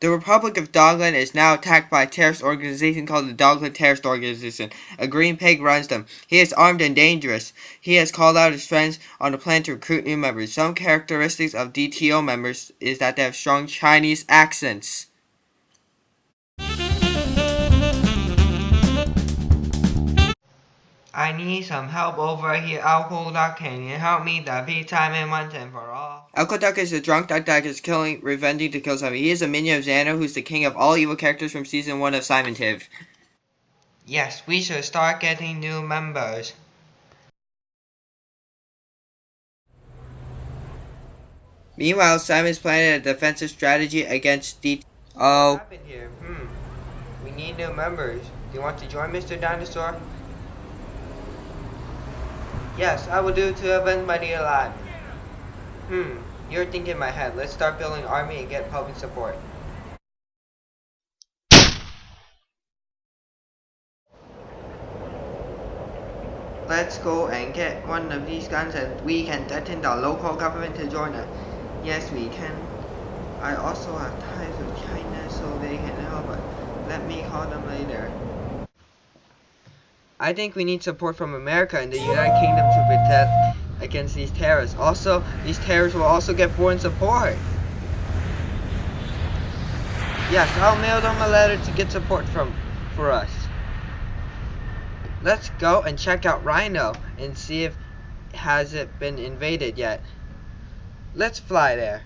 The Republic of Dogland is now attacked by a terrorist organization called the Dogland Terrorist Organization. A green pig runs them. He is armed and dangerous. He has called out his friends on a plan to recruit new members. Some characteristics of DTO members is that they have strong Chinese accents. I need some help over here. Alcohol Duck, can you help me The Simon once and for all? Alcohol Duck is a drunk duck that is killing, revenging to kill Simon. He is a minion of Xano, who's the king of all evil characters from season 1 of Simon Tiv. Yes, we should start getting new members. Meanwhile, Simon's planning a defensive strategy against D. Oh. What happened here? Hmm. We need new members. Do you want to join Mr. Dinosaur? Yes, I will do to avenge my dear alive. Hmm, you're thinking in my head. Let's start building army and get public support. Let's go and get one of these guns and we can threaten the local government to join us. Yes, we can. I also have ties with China so they can help us. Let me call them later. I think we need support from America and the United Kingdom to protect against these terrorists. Also, these terrorists will also get foreign support. Yes, I'll mail them a letter to get support from for us. Let's go and check out Rhino and see if has it been invaded yet. Let's fly there.